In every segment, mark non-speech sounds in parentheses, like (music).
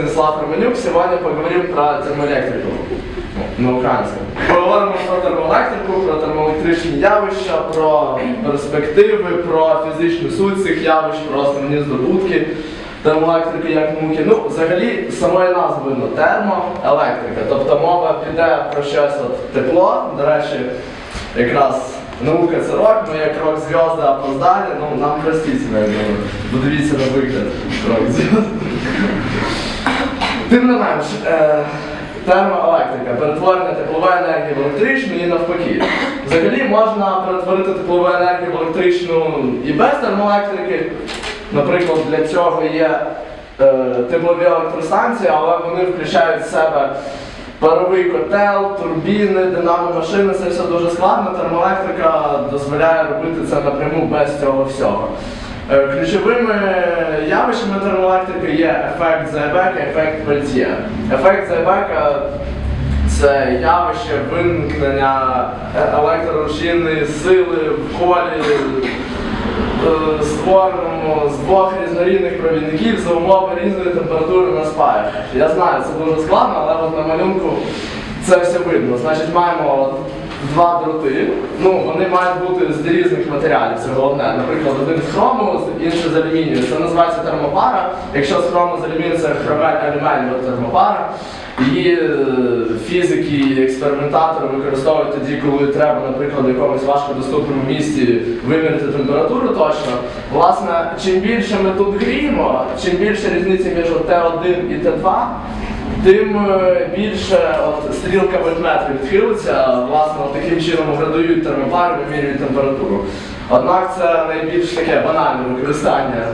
Станислав Романюк. Сегодня поговорим про термоелектрику на українському. Поговоримо про термоелектрику, про термоелектричні явища, про перспективи, про фізичну суть цих явищ, про основні здобутки термоелектрики як науки. Ну, взагалі, самої назви видно термоелектрика. Тобто мова піде про щось от тепло. До речі, якраз наука це рок, ми як рок зв'язки опоздали, ну нам простительно, я. Бо на вигляд рок зв'язки. Тим не менш, е, термоелектрика, перетворення теплової енергії в електричну і навпаки. Взагалі можна перетворити теплову енергію в електричну і без термоелектрики. Наприклад, для цього є е, теплові електростанції, але вони включають в себе паровий котел, турбіни, динамомашини, це все дуже складно. Термоелектрика дозволяє робити це напряму без цього всього. Е, Ключовими явищами термоелектрики є ефект Зайбека, ефект Пельтє. Ефект Зайбека це явище виникнення е- електрорушійної сили в колі, е, створеному з двох різнорідних провідників за умови різної температури на спаях. Я знаю, це дуже складно, але от на малюнку це все видно. Значить, маємо два дроти. Ну, вони мають бути з різних матеріалів, це головне. Наприклад, один з хрому, інший з алюмінію. Це називається термопара. Якщо з хрому з алюмінію, це хромель-алюмель термопара. Її е, фізики і експериментатори використовують тоді, коли треба, наприклад, в якомусь важкодоступному місці виміряти температуру точно. Власне, чим більше ми тут гріємо, чим більше різниця між Т1 і Т2, тим е, більше от, стрілка вольтметра відхилиться, власне, от таким чином градують термопари, вимірюють температуру. Однак це найбільш таке банальне використання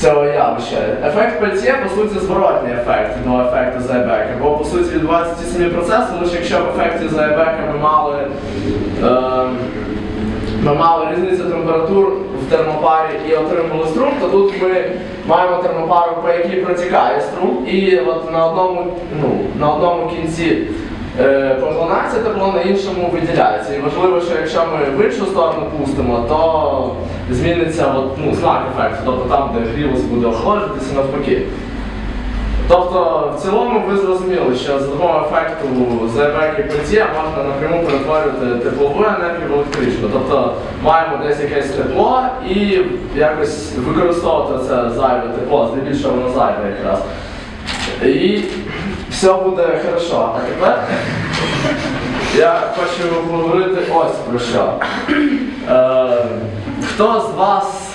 цього явища. Ефект Пельтє, по суті, зворотній ефект до ефекту Зайбека. Бо по суті ті самі процеси, лише якщо в ефекті Зайбека ми мали, е, ми мали різницю температур в термопарі і отримали струм, то тут ми маємо термопару, по якій протікає струм, і от на одному, ну, на одному кінці е, поглинається тепло, на іншому виділяється. І важливо, що якщо ми в іншу сторону пустимо, то зміниться от, ну, знак ефекту, тобто там, де грілость буде охолоджуватися, навпаки. Тобто, в цілому ви зрозуміли, що за допомогою ефекту ЗБК і можна напряму перетворювати теплову енергію в електричну. Тобто маємо десь якесь тепло і якось використовувати це зайве тепло, здебільшого воно зайве якраз. І все буде хорошо. А тепер я хочу поговорити ось про що. Е, хто з вас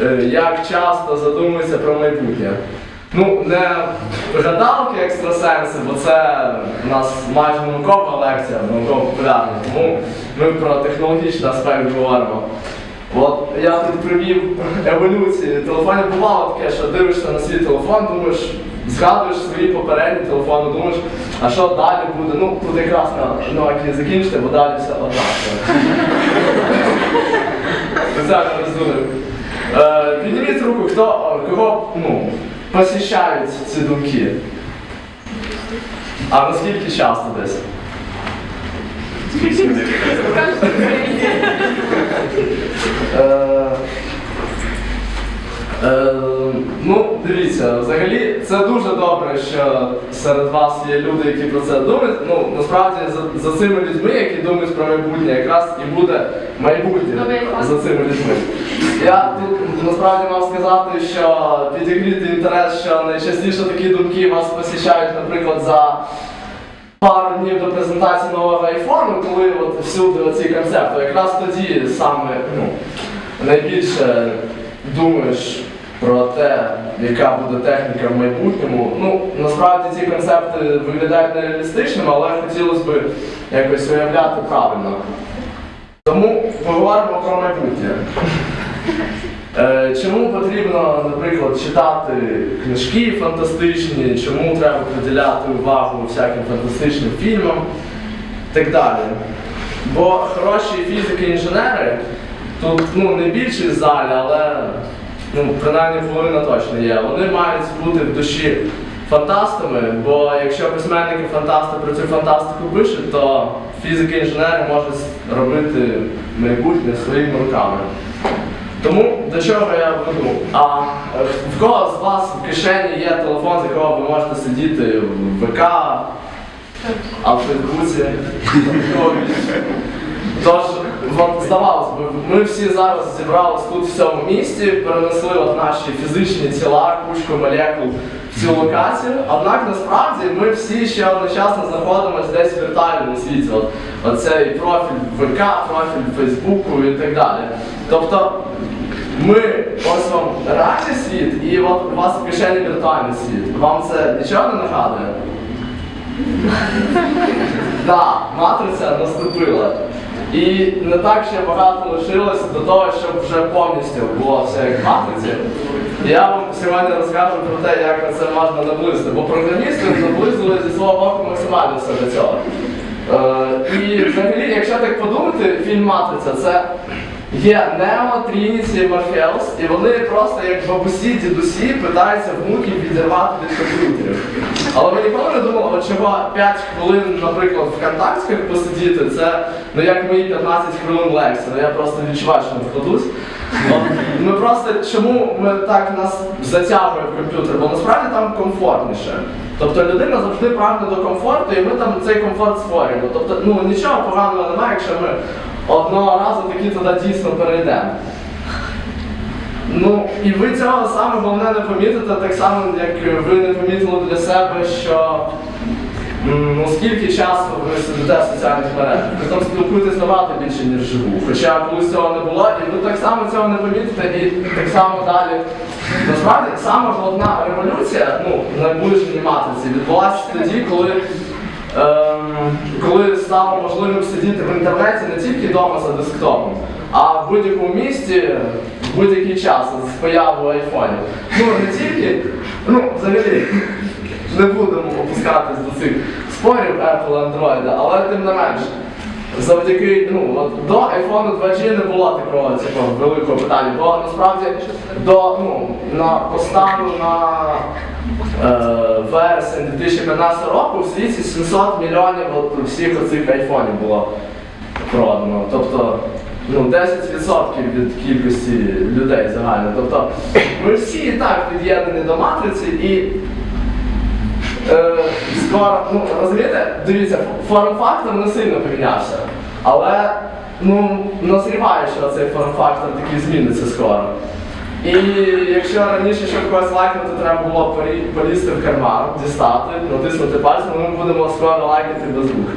е, як часто задумується про майбутнє? Ну, не гадалки екстрасенси, бо це у нас майже наукова лекція, науково популярна, тому ми про технологічний аспект говоримо. От я тут привів еволюцію телефонів. Бувало таке, що дивишся на свій телефон, думаєш, згадуєш свої попередні телефони, думаєш, а що далі буде? Ну, тут якраз на Nokia закінчити, бо далі все однаково. (laughs) Е, Підніміть руку, хто, кого ну, посіщають ці думки. А наскільки часто десь? Е, е, Ну, дивіться, взагалі це дуже добре, що серед вас є люди, які про це думають. Ну, насправді за, за цими людьми, які думають про майбутнє, якраз і буде майбутнє за цими людьми. Я тут насправді мав сказати, що підігріти інтерес, що найчастіше такі думки вас посіщають, наприклад, за пару днів до презентації нового айфону, коли от всюди оці концепти, якраз тоді саме ну, найбільше думаєш про те, яка буде техніка в майбутньому. Ну, насправді ці концепти виглядають нереалістичними, але хотілося б якось уявляти правильно. Тому поговоримо про майбутнє. Е, Чому потрібно, наприклад, читати книжки фантастичні, чому треба приділяти увагу всяким фантастичним фільмам і так далі. Бо хороші фізики-інженери, тут ну, не більшість в залі, але ну, принаймні половина точно є. Вони мають бути в душі фантастами, бо якщо письменники фантасти про цю фантастику пишуть, то фізики-інженери можуть робити майбутнє своїми руками. Тому до чого я веду? А е, в кого з вас в кишені є телефон, з якого ви можете сидіти в ВК, а в Фейсбуці? (laughs) Тож, от, здавалось би, ми всі зараз зібрались тут в цьому місті, перенесли от наші фізичні тіла, кучку молекул в цю локацію. Однак насправді ми всі ще одночасно знаходимося десь в віртуальному світі. От, оцей профіль ВК, профіль Фейсбуку і так далі. Тобто ми ось вам реальний світ, і от у вас в кишені віртуальний світ. Вам це нічого не нагадує? (laughs) Так, матриця наступила. І не так ще багато лишилося до того, щоб вже повністю було все як в матриці. Я вам сьогодні розкажу про те, як на це можна наблизити, бо програмісти наблизили зі свого боку максимально все до цього. Е, і взагалі, якщо так подумати, фільм Матриця це є Нео, Трініті, Морфеус, і вони просто як бабусі, дідусі питаються внуків відірвати від комп'ютерів. Але ви ніколи не думали, чого 5 хвилин, наприклад, в контактських посидіти, це ну як мої 15 хвилин лекції, ну я просто відчуваю, що не вкладусь. Ми просто чому ми так нас затягує в комп'ютер, бо насправді там комфортніше. Тобто людина завжди прагне до комфорту, і ми там цей комфорт створюємо. Тобто, ну нічого поганого немає, якщо ми одного разу таки туди дійсно перейдемо. Ну, і ви цього саме головне не помітите, так само, як ви не помітили для себе, що ну, скільки часу ви сидите в соціальних мережах. Ви там спілкуєтесь набагато більше, ніж живу. Хоча колись цього не було, і ви так само цього не помітите, і так само далі. Насправді, саме головна революція, ну, наближеній матриці, відбулася тоді, коли Ем, коли стало можливим сидіти в інтернеті не тільки вдома за десктопом, а в будь-якому місті в будь-який час з появою айфонів. Ну не тільки, ну взагалі не будемо опускатись до цих спорів Apple Android, але тим не менш. Завдяки, ну, от до iPhone 2G не було такого цього великого питання, бо насправді до, ну, на остану на е, вересень 2015 року в світі 700 мільйонів от, всіх оцих айфонів було продано. Тобто ну, 10% від кількості людей загально. Тобто ми всі і так під'єднані до матриці і скоро, ну розумієте, дивіться, форм-фактор не сильно помінявся. Але ну, назріває, що цей форм-фактор такий зміниться скоро. І якщо раніше, щоб когось лайкнути, треба було полізти в карман, дістати, натиснути пальцем, ми будемо скоро лайкати без рук.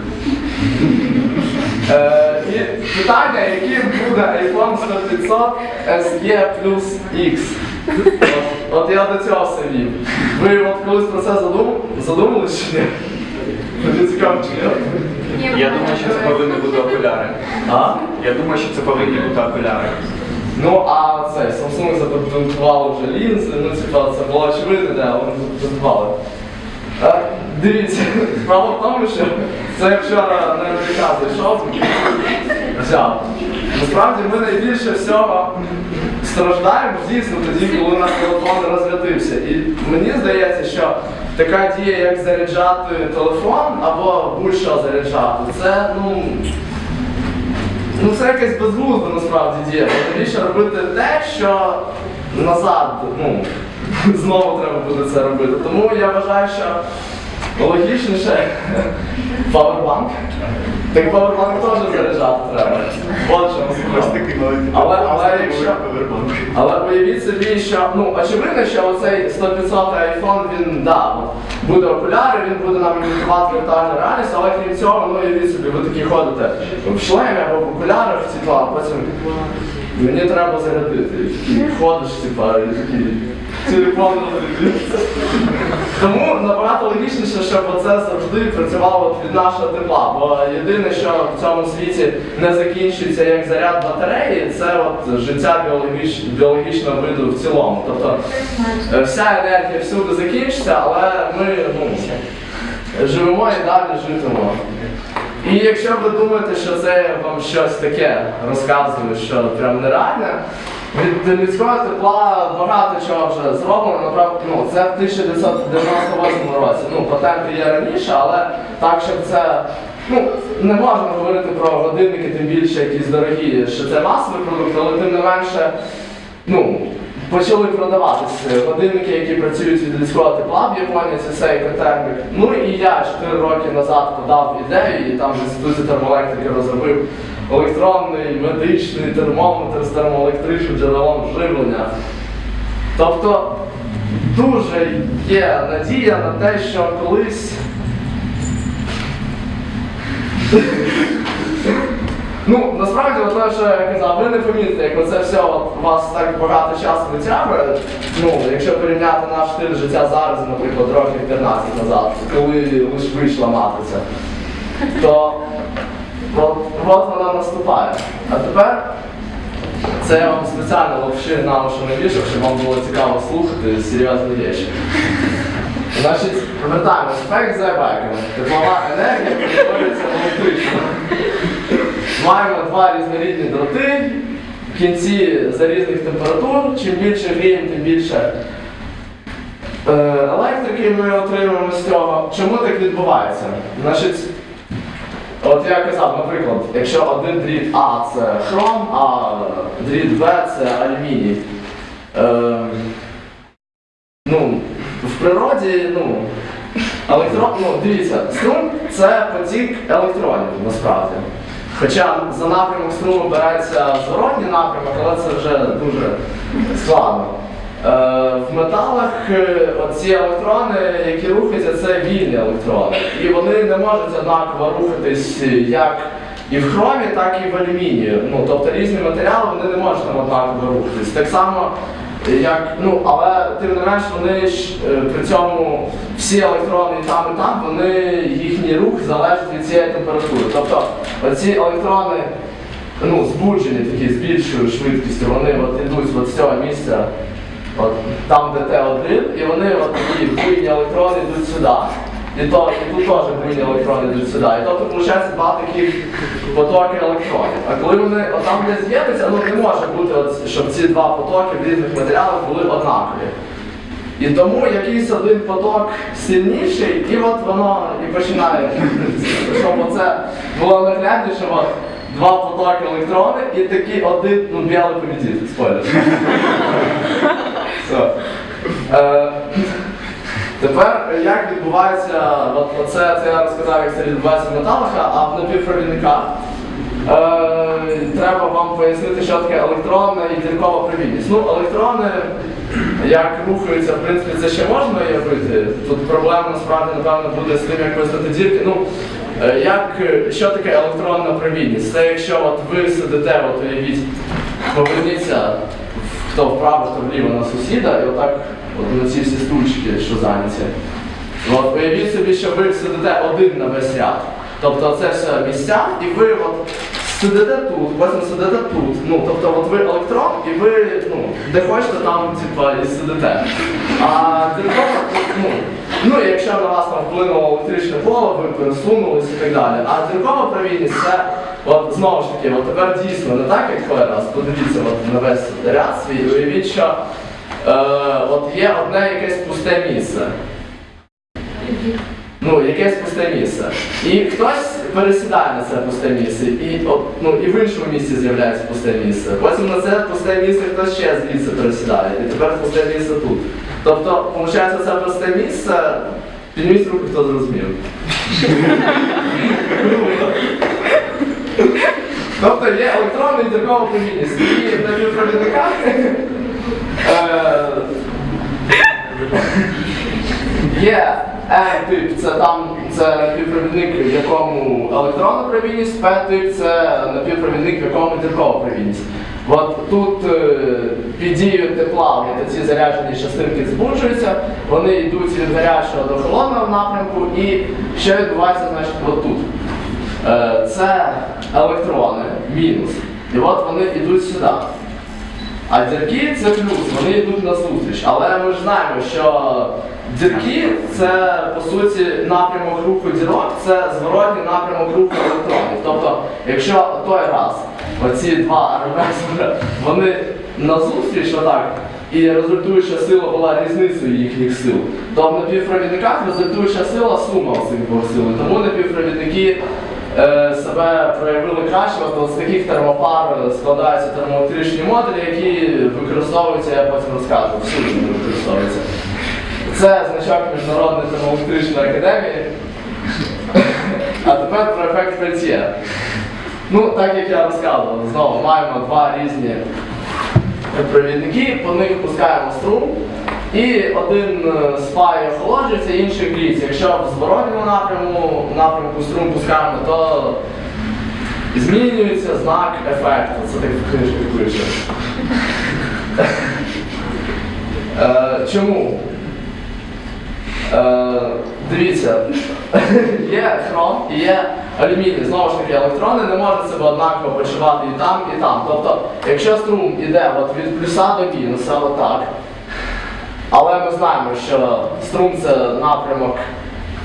Е, і питання, який буде iPhone 100 SE плюс X. От, я до цього все вів. Ви от колись про це задум... задумались чи ні? Мені цікаво, чи ні? Я думаю, що це повинні бути окуляри. А? Я думаю, що це повинні бути окуляри. Ну, а це Samsung запатентували вже лінзи, ну типа це було очевидно, да, вони запатентували. Дивіться, (laughs) справа в тому, що це я вчора на МТК зайшов, взяв. Насправді ми найбільше всього страждаємо дійсно тоді, коли у нас телефон розрядився. І мені здається, що така дія, як заряджати телефон або будь-що заряджати, це ну. Ну це якась безглузда насправді діє. Навіщо робити те, що назад, ну, (laughs) знову треба буде це робити. Тому я вважаю, що логічніше павербанк. Так павербанк теж заряджати треба. От що насправді. Але, але якщо. Але уявіть собі, що ну очевидно, що оцей 100-500 iPhone, він да, буде окуляри, він буде нам імітувати віртуальну реальність, але крім цього, ну уявіть собі, ви такі ходите в шлемі або в окулярах, типу, а потім мені треба зарядити. І ходиш, типа, і такий телефон розрядився. Тому набагато логічніше, щоб оце завжди працювало від нашого тепла. Бо єдине, що в цьому світі не закінчується як заряд батареї, це от життя біологіч... біологічного виду в цілому. Тобто е, вся енергія всюди закінчиться, але ми ну, живемо і далі житимо. І якщо ви думаєте, що це вам щось таке розказую, що прям нереальне, від людського тепла багато чого вже зроблено, направ- ну, це в 1998 році. Ну, патенти є раніше, але так, щоб це. Ну, не можна говорити про годинники, тим більше якісь дорогі, що це масовий продукт, але тим не менше ну, почали продаватися годинники, які працюють від людського тепла в Японії, це цей термік. Ну і я 4 роки назад подав ідею і там в інституті термоелектрики розробив електронний медичний термометр з термоелектричним джерелом живлення. Тобто дуже є надія на те, що колись. Ну, насправді, от що я казав, ви не помітите, як оце все от, вас так багато часу витягує. Ну, якщо порівняти наш стиль життя зараз, наприклад, років 15 назад, коли лише вийшла матриця, то от, от вона наступає. А тепер це я вам спеціально взагалі на що не вішав, щоб вам було цікаво слухати серйозні речі. Значить, повертаємось спек за беками. Теплова енергія перетворюється електрично. Маємо два різнорідні дроти. В кінці за різних температур. Чим більше гріємо, тим більше е, електрики ми отримуємо з цього. Чому так відбувається? Значить, От я казав, наприклад, якщо один дріт А це хром, а дріт Б це алюміній. Е, ну, в природі, ну, електрон, ну, дивіться, струм це потік електронів насправді. Хоча за напрямок струму береться зворотній напрямок, але це вже дуже складно. Е, в металах е, ці електрони, які рухаються, це вільні електрони. І вони не можуть однаково рухатись як і в хромі, так і в алюмінії. Ну, тобто різні матеріали вони не можуть однаково рухатись. Так само, як, ну, але тим не менш вони ж е, при цьому всі електрони там, і там, вони, їхній рух залежить від цієї температури. Тобто оці електрони ну, збуджені такі з більшою швидкістю, вони от йдуть от з цього місця. От, там, де Т1, і вони от такі буйні електрони йдуть сюди. І, тут теж буйні електрони йдуть сюди. І тобто, виходить, два таких потоки електронів. А коли вони там не з'єднуються, ну не може бути, от, щоб ці два потоки в різних матеріалах були однакові. І тому якийсь один поток сильніший, і от воно і починає, щоб оце було наглядніше, от два потоки електрони і такий один, ну, білий победитель, спойлер. Тепер як відбувається, от, оце це я розказав, як це відбувається в металах, а в напівпровідниках. Е, треба вам пояснити, що таке електронна і діркова провідність. Ну, електрони, як рухаються, в принципі, це ще можна уявити. Тут проблема насправді, напевно, буде з тим, як визнати дірки. Ну, е, як, що таке електронна провідність? Це якщо от ви сидите, от уявіть, поверніться хто вправо, то вліво на сусіда, і отак от на ці всі стульчики, що зайняті. От уявіть собі, що ви сидите один на весь ряд. Тобто це все місця, і ви от сидите тут, потім сидите тут. Ну, тобто от ви електрон, і ви ну, де хочете там типа, і сидите. А дзеркало, ну, ну, якщо на вас там вплинуло електричне поле, ви пересунулись і так далі. А зіркова провідність це От знову ж таки, от тепер дійсно не так, як коли раз. Подивіться от, на весь ряд свій, уявіть, що е, от є одне якесь пусте місце. Ну, якесь пусте місце. І хтось пересідає на це пусте місце, і, от, ну, і в іншому місці з'являється пусте місце. Потім на це пусте місце хтось ще звідси пересідає, і тепер пусте місце тут. Тобто, виходить, це пусте місце, підніміть руку, хто зрозумів. (laughs) Тобто є електронна і діркова провідність. І на півпровідниках е, (laughs) є N-тип, це там це напівпровідник, в якому електронна провідність, P-тип це напівпровідник, в якому діркова провідність. От тут е, під дією тепла ці заряджені частинки збуджуються, вони йдуть від гарячого до холодного напрямку, і що відбувається значить, от тут. Е, Це електрони, мінус. І от вони йдуть сюди. А дірки це плюс, вони йдуть на зустріч. Але ми ж знаємо, що дірки це по суті напрямок руху дірок, це зворотній напрямок руху електронів. Тобто, якщо той раз оці два армесори, вони на зустріч отак, і результуюча сила була різницею їхніх сил, то в напівпровідниках результуюча сила сума цих двох сил. Тому напівпровідники е, себе проявили краще. От, з таких термопар складаються термоелектричні модулі, які використовуються, я потім розкажу, всюди використовуються. Це значок Міжнародної термоелектричної академії. А тепер про ефект Пельтє. Ну, так як я розказував, знову маємо два різні провідники, по них пускаємо струм, і один е, спає охолоджується, інший гріється. Якщо в зворотньому напряму, напрямку струм пускаємо, то змінюється знак ефекту. Це так в книжці пише. Е, Чому? Е, Дивіться, (laughs) є хром і є алюміній. Знову ж таки, електрони не можуть себе однаково почувати і там, і там. Тобто, якщо струм іде от від плюса до мінуса, отак, але ми знаємо, що струм це напрямок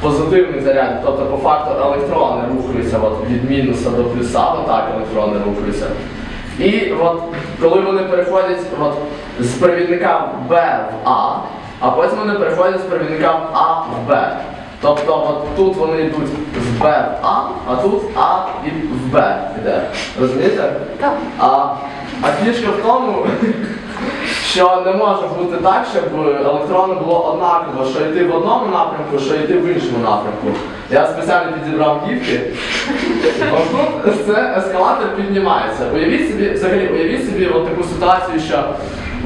позитивний заряд, тобто по факту електрони рухаються от, від мінуса до плюса, отак електрони рухаються. І от коли вони переходять от, з провідника Б в А, а потім вони переходять з провідникам А в Б. Тобто от тут вони йдуть з Б в А, а тут А і в Б йде. Розумієте? Так. А, а фішка в тому, (laughs) що не може бути так, щоб електрони було однаково, що йти в одному напрямку, що йти в іншому напрямку. Я спеціально підібрав гівки. (laughs) Отут це ескалатор піднімається. Уявіть собі, взагалі, уявіть собі от таку ситуацію, що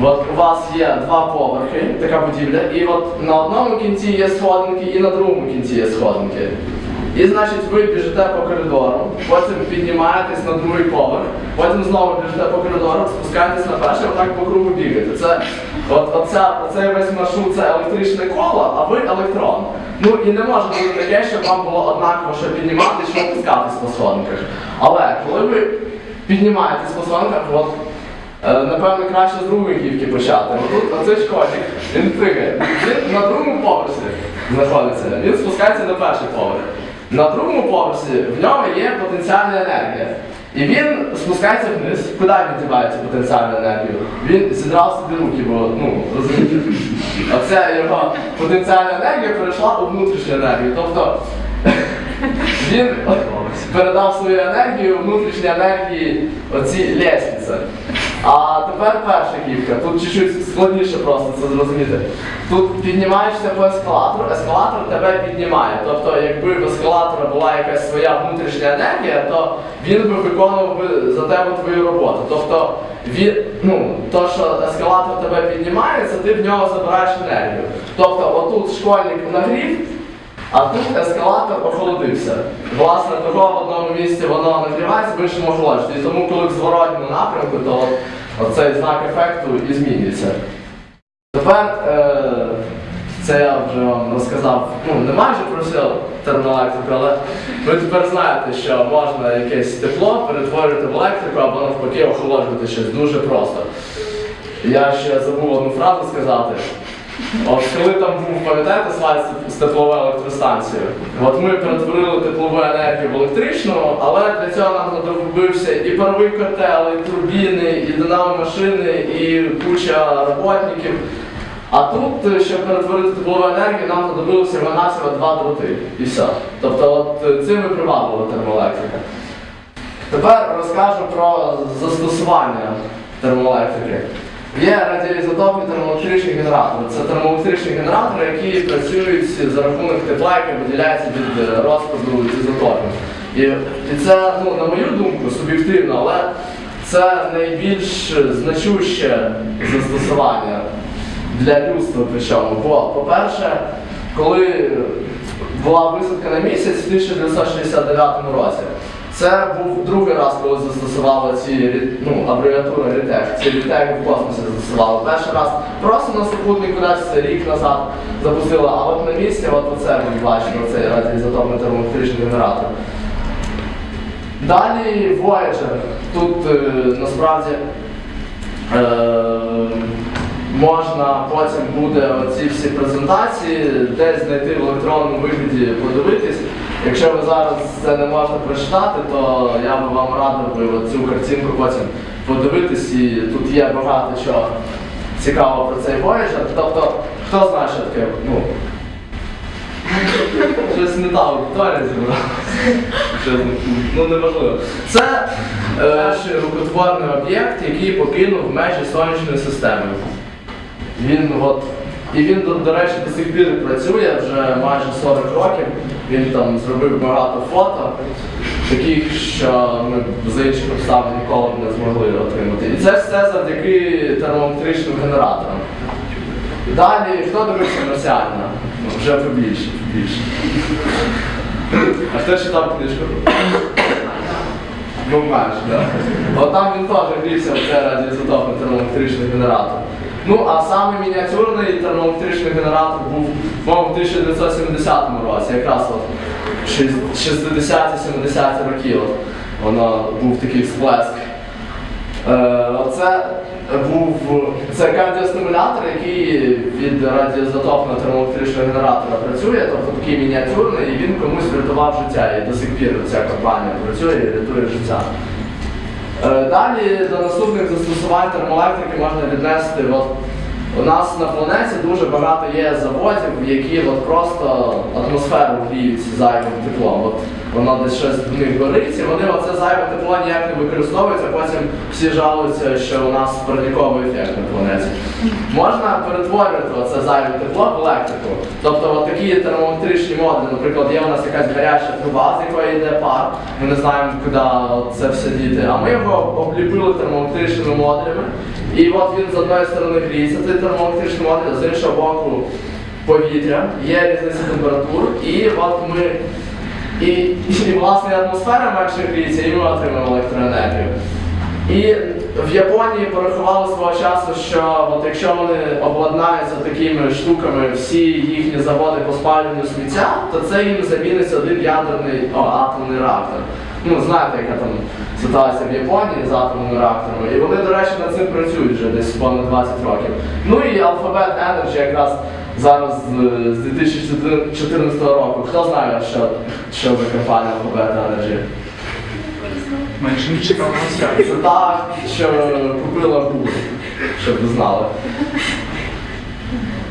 от у вас є два поверхи, така будівля, і от на одному кінці є сходинки, і на другому кінці є сходинки. І значить ви біжите по коридору, потім піднімаєтесь на другий поверх, потім знову біжите по коридору, спускаєтесь на перший, отак по кругу бігаєте. Це от оця, оцей весь маршрут це електричне коло, а ви електрон. Ну і не може бути таке, щоб вам було однаково, що підніматися, що опускатись по сходинках. Але коли ви піднімаєтесь по сходинках, от Е, Напевно, краще з другої гівки почати. Тут оцей школьник, він пригає. Він на другому поверсі знаходиться. Він спускається на перший поверх. На другому поверсі в ньому є потенціальна енергія. І він спускається вниз. Куди він діває цю потенціальну енергію? Він зідрав собі руки, бо ну розумієте. Оця його потенціальна енергія перейшла у внутрішню енергію. Тобто (laughs) він передав свою енергію внутрішній енергії оці лестниці. А тепер перша гівка. Тут чуть-чуть складніше просто це зрозуміти. Тут піднімаєшся по ескалатору, ескалатор тебе піднімає. Тобто, якби в ескалатора була якась своя внутрішня енергія, то він би виконував би за тебе твою роботу. Тобто, він, ну, то, що ескалатор тебе піднімає, це ти в нього забираєш енергію. Тобто, отут школьник нагрів. А тут ескалатор охолодився. Власне, того в одному місці воно нагрівається, в іншому охолоджується. І тому, коли в зворотньому напрямку, то от, оцей знак ефекту і змінюється. Тепер е, це я вже вам розказав, ну не майже про всю термоелектрику, але ви тепер знаєте, що можна якесь тепло перетворювати в електрику або навпаки охолоджувати щось дуже просто. Я ще забув одну фразу сказати. От коли там був, пам'ятаєте слайд з тепловою електростанцією? От ми перетворили теплову енергію в електричну, але для цього нам знадобився і паровий котел, і турбіни, і динамо машини, і куча роботників. А тут, щоб перетворити теплову енергію, нам знадобилося всього два дроти. І все. Тобто от цим і приваблива термоелектрика. Тепер розкажу про застосування термоелектрики. Є радіоізотопні термоелектричні генератори. Це термоелектричні генератори, які працюють за рахунок тепла, яке виділяється від е, розпаду ізотопів. І, і це, ну, на мою думку, суб'єктивно, але це найбільш значуще застосування для людства причому. Бо, по-перше, коли була висадка на місяць в 1969 році, це був другий раз, коли застосували ці ну, абревіатури RITEC. Ці RITEC в космосі застосували. Перший раз просто на супутник кудись рік назад запустили, а от на місці, от оце ви бачите, цей радіоізотопний термоелектричний генератор. Далі Voyager. Тут е, насправді е, можна потім буде оці всі презентації десь знайти в електронному вигляді, подивитись. Якщо ви зараз це не можете прочитати, то я би вам радив би цю картинку потім подивитись, і тут є багато чого цікавого про цей Voyager. Тобто, хто знає, що таке? Ну, Щось не та аудиторія зібралася. Ну неважливо. Це е, ще рукотворний об'єкт, який покинув межі сонячної системи. Він от. І він, до, до речі, до сих пір працює вже майже 40 років. Він там зробив багато фото, таких, що ми за інших обставин ніколи не змогли отримати. І це все завдяки термометричним генераторам. Далі, хто дивився марсіанина? Ну, вже побільше, побільше. А хто читав книжку? Ну, майже, так? От там він теж грівся в це радіоізотопний термометричний генератор. Ну, а саме мініатюрний термометричний генератор був, в 1970 році, якраз от 60-70 роки от, воно був такий всплеск. Е, Оце був це кардіостимулятор, який від радіоізотопного термоелектричного генератора працює, тобто такий мініатюрний, і він комусь врятував життя. І до сих пір ця компанія працює і рятує життя. Е, Далі до наступних застосувань термоелектрики можна віднести. От, у нас на планеті дуже багато є заводів, які от просто атмосферу гріють зайвим теплом. Воно десь щось в них горить, і вони оце зайве тепло ніяк не використовують, а потім всі жалуються, що у нас парниковий ефект на планеті. Можна перетворювати оце зайве тепло в електрику. Тобто от такі термометричні модулі, наприклад, є у нас якась гаряча труба, з якої йде пар, ми не знаємо, куди це все діти. А ми його обліпили термометричними модулями. І от він з одної сторони гріється, цей термометричний модуль, з іншого боку повітря, є різниця температур, і от ми. І, і власне атмосфера менше гріється, і ми отримаємо електроенергію. І в Японії порахували свого часу, що от якщо вони обладнаються такими штуками, всі їхні заводи по спалюванню сміття, то це їм замінить один ядерний о, атомний реактор. Ну, знаєте, яка там ситуація в Японії з атомними реакторами. І вони, до речі, над цим працюють вже десь понад 20 років. Ну і Alphabet Energy якраз зараз з- з 2014 року. Хто знає, що, що за компанія Alphabet Energy? Менше не чекав. Це та, що купила Google, щоб ви знали.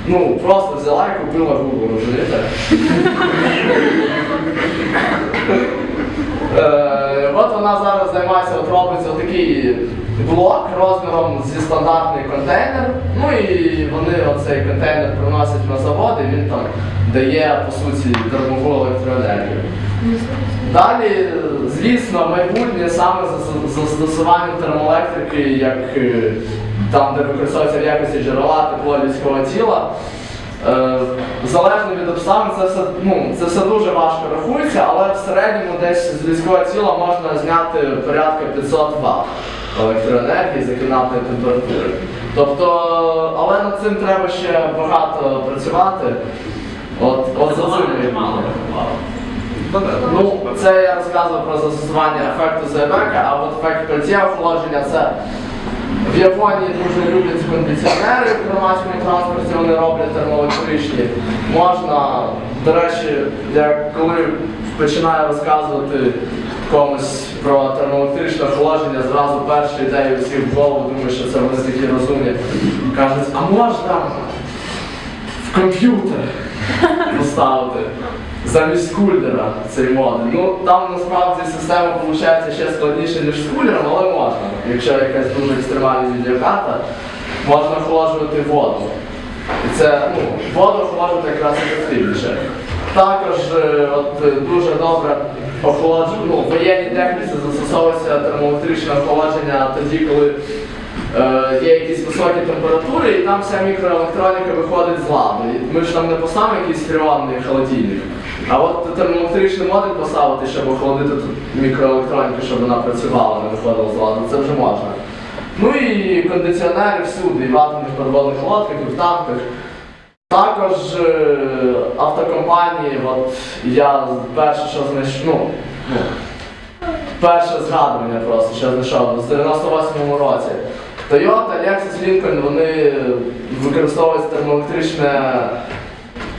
Ну, просто взяла і купила Google, розумієте? Е, От вона зараз займається, от робиться такий блок розміром зі стандартний контейнер. Ну і вони оцей контейнер приносять на завод і він там дає, по суті, дармову електроенергію. Далі, звісно, майбутнє саме за- за застосуванням термоелектрики, як е, там, де використовується в якості джерела тепло людського тіла. Е, Залежно від обставин, це все, ну, це все дуже важко рахується, але в середньому десь з людського тіла можна зняти порядка 500 Вт електроенергії за кімнатної температури. Тобто, але над цим треба ще багато працювати. От, от за цим. Ну, це я розказував про застосування ефекту Зайбека, а от ефект пальця охолодження це в Японії дуже люблять кондиціонери в громадському транспорті, вони роблять термоелектричні. Можна, до речі, я коли починаю розказувати комусь про термоелектричне охолодження, зразу перша ідея всіх в голову, думаю, що це вони такі розумні. Кажуть, а можна в комп'ютер поставити замість кулера цей модуль. Ну там насправді система виходить ще складніше, ніж з кулером, але можна. Якщо якась дуже екстремальна відеокарта, можна охолоджувати воду. І це ну, воду охолоджувати якраз ефективніше. Також е, от, е, дуже добре охолодження, ну, в воєнній техніці застосовується термоелектричне охолодження тоді, коли е, є якісь високі температури, і там вся мікроелектроніка виходить з ладу. Ми ж там не поставимо якийсь фріонний холодильник. А от термоелектричний модуль поставити, щоб охолодити тут мікроелектроніку, щоб вона працювала, не виходила з ладу, це вже можна. Ну і кондиціонери всюди, і в атомних підводних лодках, і в танках. Також е, автокомпанії, от я перше, що знайшов, ну, ну, перше згадування просто, що знайшов з 98-му році. Toyota, Lexus, Lincoln, вони використовують термоелектричне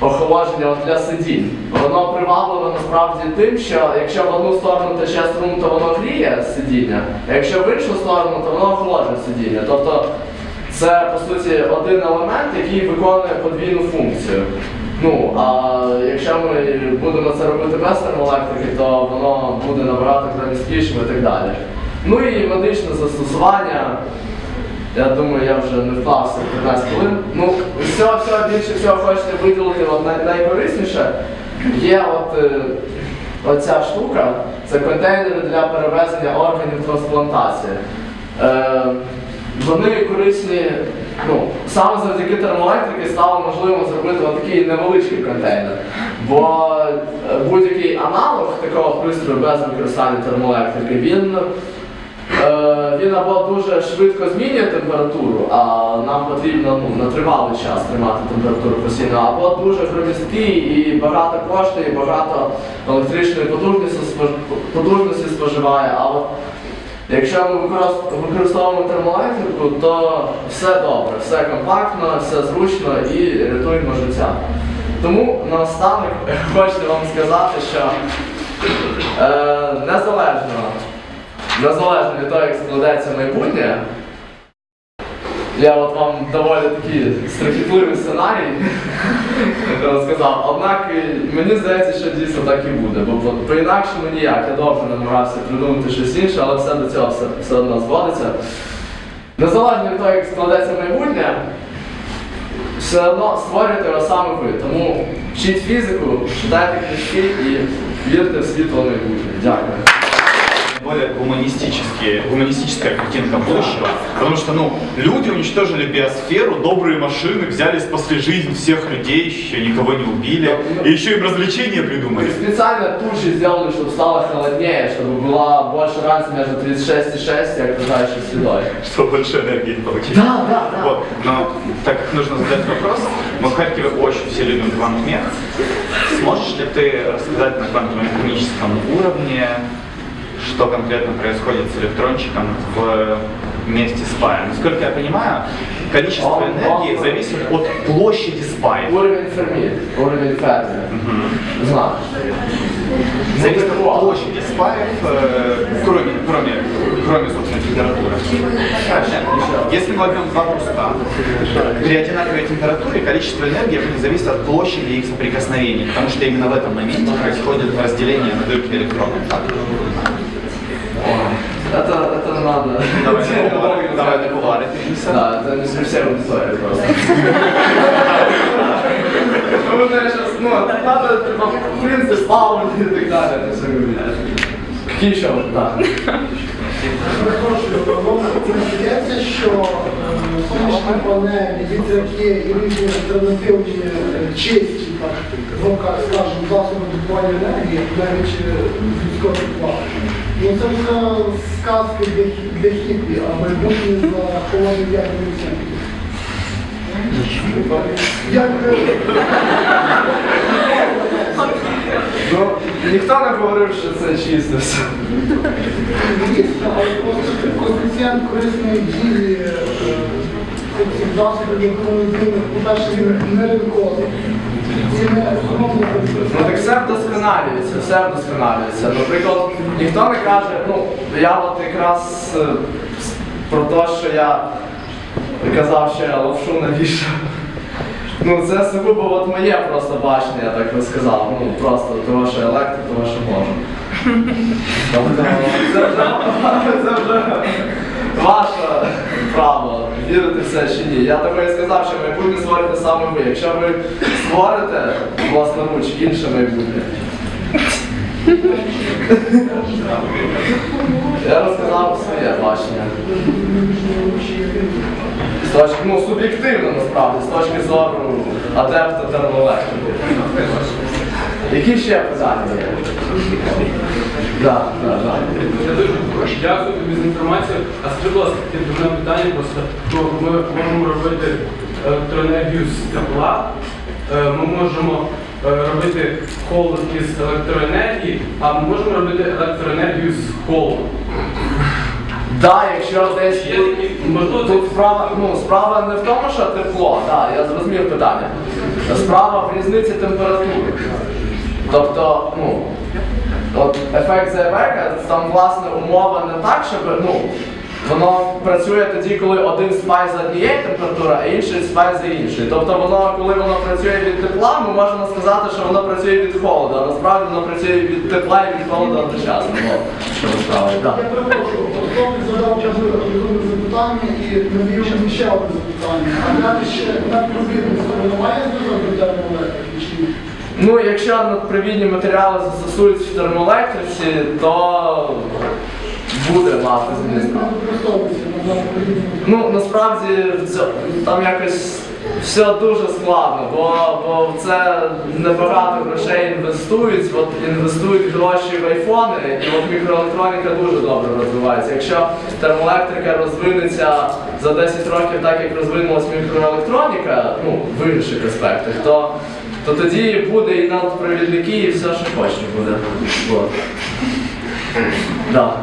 охолодження для сидінь. Воно привабливо насправді тим, що якщо в одну сторону тече струм, то воно гріє сидіння, а якщо в іншу сторону, то воно охолоджує сидіння. Тобто це по суті один елемент, який виконує подвійну функцію. Ну, а якщо ми будемо це робити без термоелектрики, то воно буде набагато громісткішим і так далі. Ну і медичне застосування. Я думаю, я вже не вклався в 15 хвилин. Ну, всього, всього більше всього хочете виділити от най- найкорисніше. Є от е, оця штука, це контейнери для перевезення органів трансплантації. Е, вони корисні, ну, саме завдяки термоелектрики стало можливо зробити такий невеличкий контейнер. Бо е, будь-який аналог такого пристрою без використання термоелектрики, він Е, він або дуже швидко змінює температуру, а нам потрібно ну, на тривалий час тримати температуру постійно, або дуже громісткий і багато коштує, і багато електричної потужності, споживає. А от якщо ми використовуємо термоелектрику, то все добре, все компактно, все зручно і рятуємо життя. Тому наостанок (laughs) хочу вам сказати, що е, незалежно незалежно від того, як складеться майбутнє, я от вам доволі такий страхітливий сценарій розказав. Однак е, мені здається, що дійсно так і буде, бо по- по-інакшому ніяк. Я довго намагався придумати щось інше, але все до цього все, все одно зводиться. Незалежно від того, як складеться майбутнє, все одно створюєте його саме ви. Тому вчіть фізику, читайте книжки і вірте в світло майбутнє. Дякую. Более гуманистические, гуманистическая картинка будущего, потому что, ну, люди уничтожили биосферу, добрые машины, взяли, спасли жизнь всех людей, еще никого не убили, и еще им развлечения придумали. Специально тучи сделали, чтобы стало холоднее, чтобы была больше разница между 36,6 и окружающей средой. Чтобы больше энергии получить. Да, да, да. Вот. Но так как нужно задать вопрос, мы в Харькове очень все любим квантмех. Сможешь ли ты рассказать на квантово-механическом уровне, что конкретно происходит с электрончиком в месте спая? Насколько я понимаю, количество энергии зависит от площади спая. Уровень Ферми, уровень Ферми. Знаешь. Зависит от площади спаев, э, кроме, кроме, кроме, собственно, температуры. Если мы возьмем два куска, при одинаковой температуре количество энергии будет зависеть от площади их соприкосновений, потому что именно в этом моменте происходит разделение на дырки электронов. Так. Это, это надо. Давай на кулары, давай на кулары перенесем. Да, это не совсем аудитория просто. Ну, знаешь, ну, надо, типа, принцип, паузы и так далее, это все говорить. Какие еще? Да. Перепрошую, вам не здається, що е, сонячні панелі, вітряки і різні альтернативні е, чисті, так, звука, скажімо, засоби добування енергії, навіть е, людського тепла. Ну це вже сказки для, хі- для хіпі, а майбутнє за холодним ядерним. Як е, Ну, ніхто не говорив, що це чисто все. Звісно, але просто коефіцієнт корисної дії е, цих засобів, якими по-перше, він не ринковий. Ну так все вдосконалюється, все вдосконалюється. Наприклад, ніхто не каже, ну, я от якраз е, про те, що я казав, що я лапшу навішав. Ну це сугубо от моє просто бачення, я так розказав. Ну просто того, що електро, того, що можу. Тобто це вже, (laughs) це вже ваше право, вірити в це чи ні. Я і сказав, що майбутнє створите саме ви. Якщо ви створите власноруч інше майбутнє. Я розказав своє бачення. З точки, ну, суб'єктивно насправді, з точки зору адепта термоелектрики. Які ще питання є? Так, так, так. Дякую тобі за інформацію. А скажи, будь ласка, таке дурне питання просто. То ми можемо робити електроенергію з тепла, е, ми можемо е, робити холод із електроенергії, а ми можемо робити електроенергію з холоду. Да, якщо десь такі тут справа, ну, справа не в тому, що тепло, да, я зрозумів питання. Справа в різниці температури. Тобто, ну, от ефект Зайбека, там власне умова не так, щоб, ну, Воно працює тоді, коли один спай за однієї температури, а інший спай за іншої. Тобто воно, коли воно працює від тепла, ми можемо сказати, що воно працює від холоду, а насправді воно працює від тепла і від холоду одночасно. Так. Я перепрошую, хлопець задав розумне запитання і навів ще одне запитання. А далі ще надпровідництво немає зв'язок до термоелектрики чи ні? Ну, якщо надпровідні матеріали застосують в термоелектриці, то буде мати зміст. Ну, насправді там якось все дуже складно, бо, бо це небагато грошей інвестують. От інвестують гроші в айфони, і от мікроелектроніка дуже добре розвивається. Якщо термоелектрика розвинеться за 10 років так, як розвинулась мікроелектроніка, ну, в інших аспектах, то, то тоді буде і надпровідники, і все, що хочеш буде. От. Да.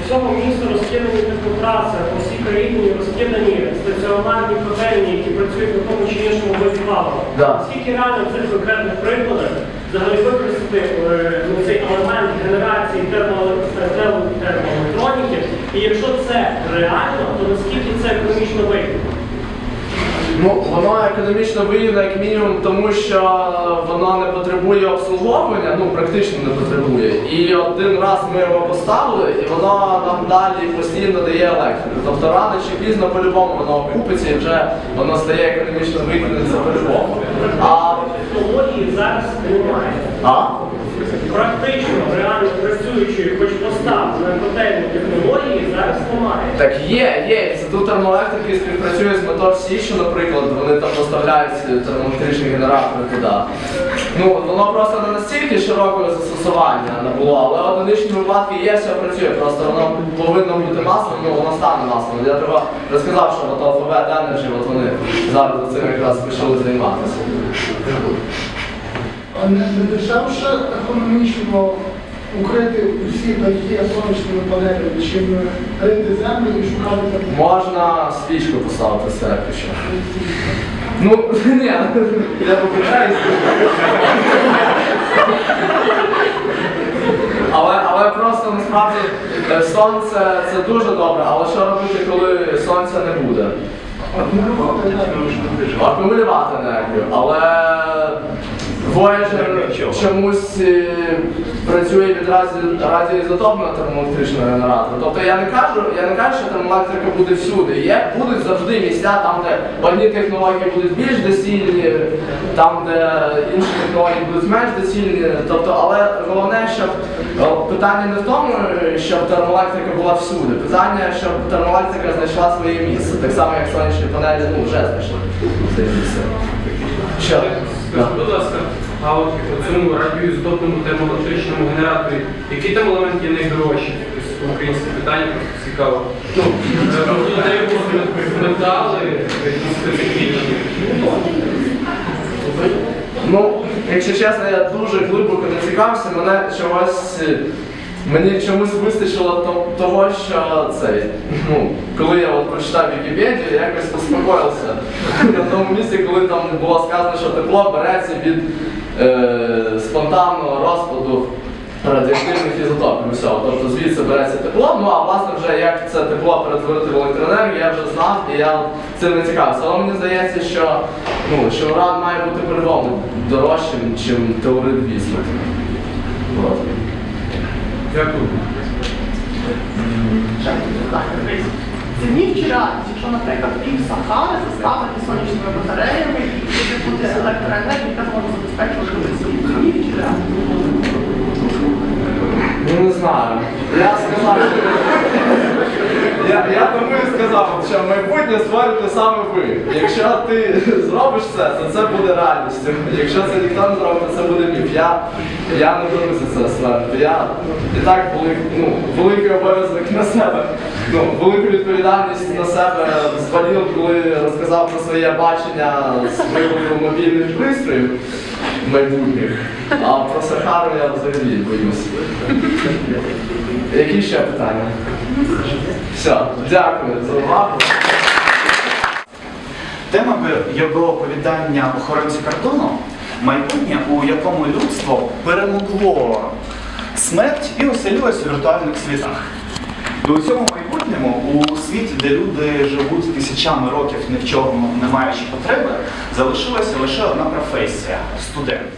У всьому місту розкидані теплотраси, по всій країні розкидані стаціонарні котельні, які працюють на тому чи іншому виді палива. Да. Скільки реально в цих конкретних прикладах взагалі використати е, ну, цей елемент генерації термо- термо- термоелектроніки, і якщо це реально, то наскільки це економічно вигідно? Ну, воно економічно вигідно, як мінімум, тому що воно не потребує обслуговування, ну практично не потребує. І один раз ми його поставили, і воно нам далі постійно дає електрику. Тобто рано чи пізно по-любому воно окупиться і вже воно стає економічно вигідним це по-любому. А, Технології зараз немає. а? Практично, реально працюючої, хоч поставленої котельні технології зараз немає. Так є, є. Інститут термоелектрики співпрацює з Мотор Січі, наприклад, вони там поставляють термоелектричні генератори туди. Ну, воно просто не настільки широкого застосування не було, але одиничні випадки є, все працює. Просто воно повинно бути маслом, ну воно стане маслом. Я треба розказав, що от Alphabet Energy, от вони зараз цим якраз почали займатися. А не, не дешевше економічно укрити усі дахи сонячними панелями, чим рити землю і шукати тепло? Можна свічку поставити все ще. Ну, (laughs) ні, я вибачаюсь. Але, але просто насправді е, сонце це дуже добре, але що робити, коли сонця не буде? Акумулювати енергію. Акумулювати енергію, але Voyager чомусь е, працює від раді- радіоізотопного термоелектричного генератора. Тобто я не кажу, я не кажу, що термоелектрика буде всюди. Є, будуть завжди місця, там, де одні технології будуть більш доцільні, там, де інші технології будуть менш доцільні. Тобто, але головне, щоб питання не в тому, щоб термоелектрика була всюди. Питання, щоб термоелектрика знайшла своє місце. Так само, як сонячні панелі ну, вже знайшли своє місце. Скажіть, будь ласка, а от у цьому радіоізотопному термоелектричному генераторі, який там елемент є найдорожчий? Тобто українське питання просто цікаво. Ну, е, треба було метали, специфічні. Ну, якщо чесно, я дуже глибоко не цікавився, мене чогось. Мені чомусь вистачило того, що цей. Ну, коли я от прочитав Вікіпедію, я якось успокоївся на тому місці, коли там було сказано, що тепло береться від е, спонтанного розпаду радіоактивних ізотопів. Усього. Тобто звідси береться тепло. Ну а власне вже як це тепло перетворити в електроенергію, я вже знав і я цим не цікавився. Але мені здається, що, ну, що уран має бути по-любому дорожчим, ніж теорит вісмут. Дякую. Це реальність, якщо, наприклад, пів Сахари заставити сонячними батареями і буде бути електроенергія, яка зможе забезпечувати світ. Це реальність? Ну не знаю. Я сказав. Я, я тому і сказав, що майбутнє створюєте саме ви. Якщо ти зробиш це, то це буде реальністю. Якщо це ніхто не зробить, то це буде міф. Я, я не беруся це створити. Я і так велик, ну, великий обов'язок на себе. Ну, велику відповідальність на себе звалив, коли розказав про своє бачення з приводу мобільних пристроїв майбутніх. А про Сахару я взагалі боюсь. Які ще питання? Все, дякую за увагу. Тема його оповідання охоронці кордону майбутнє, у якому людство перемогло смерть і оселилось у віртуальних світах. І у цьому майбутньому, у світі, де люди живуть тисячами років ні в чому не маючи потреби, залишилася лише одна професія студент.